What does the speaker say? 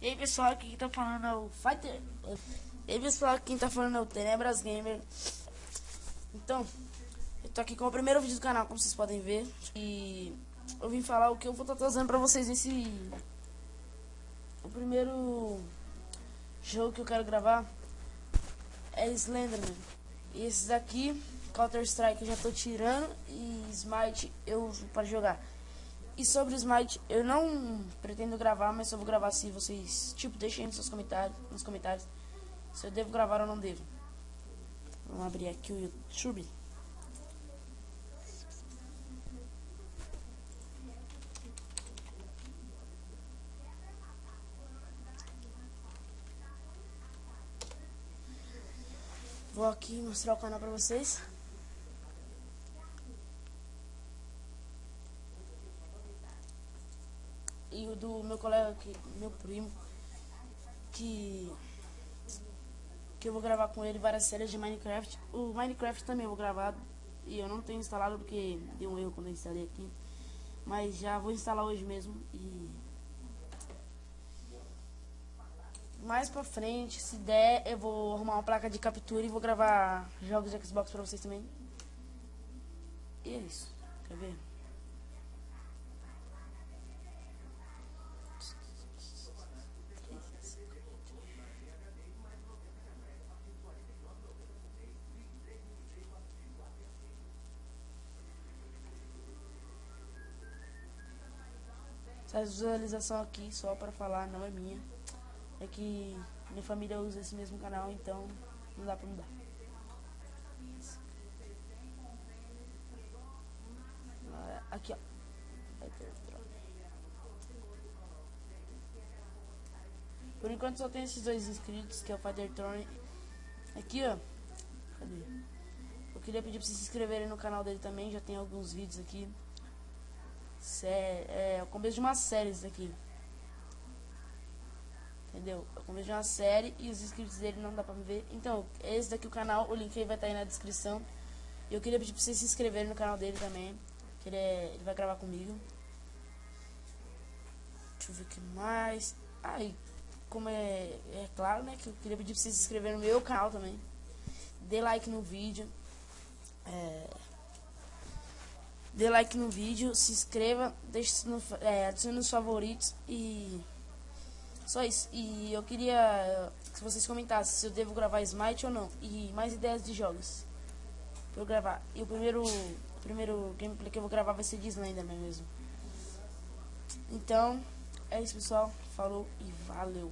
E aí pessoal, aqui quem tá falando é o Fighter. E aí pessoal, quem tá falando é o Tenebras Gamer. Então, eu tô aqui com o primeiro vídeo do canal, como vocês podem ver. E eu vim falar o que eu vou estar trazendo pra vocês nesse... O primeiro jogo que eu quero gravar é Slenderman. E esses daqui, Counter Strike eu já tô tirando e Smite eu uso para jogar. E sobre Smite, eu não pretendo gravar, mas eu vou gravar se vocês, tipo, deixem nos seus comentários, nos comentários se eu devo gravar ou não devo. Vamos abrir aqui o YouTube. Vou aqui mostrar o canal pra vocês. Do meu colega, que, meu primo, que que eu vou gravar com ele várias séries de Minecraft. O Minecraft também eu vou gravar e eu não tenho instalado porque deu um erro quando eu instalei aqui. Mas já vou instalar hoje mesmo e mais pra frente, se der, eu vou arrumar uma placa de captura e vou gravar jogos de Xbox pra vocês também. E é isso. Quer ver? Essa visualização aqui só para falar não é minha. É que minha família usa esse mesmo canal, então não dá pra mudar. Aqui, ó. Por enquanto só tem esses dois inscritos, que é o Fighter Throne. Aqui, ó. Cadê? Eu queria pedir pra vocês se inscreverem no canal dele também, já tem alguns vídeos aqui. Sé é o começo de uma série isso aqui. Entendeu? É o começo de uma série e os inscritos dele não dá pra ver. Então, esse daqui é o canal, o link aí vai estar tá aí na descrição. Eu queria pedir pra vocês se inscreverem no canal dele também. Que ele, é, ele vai gravar comigo. Deixa eu ver o que mais. Aí, como é, é claro, né? Que eu queria pedir pra vocês se inscreverem no meu canal também. Dê like no vídeo. É dê like no vídeo, se inscreva, deixe no, é, adicione nos favoritos e só isso. E eu queria que vocês comentassem se eu devo gravar Smite ou não e mais ideias de jogos pra eu gravar. E o primeiro, o primeiro gameplay que eu vou gravar vai ser de Slenderman mesmo. Então, é isso pessoal, falou e valeu.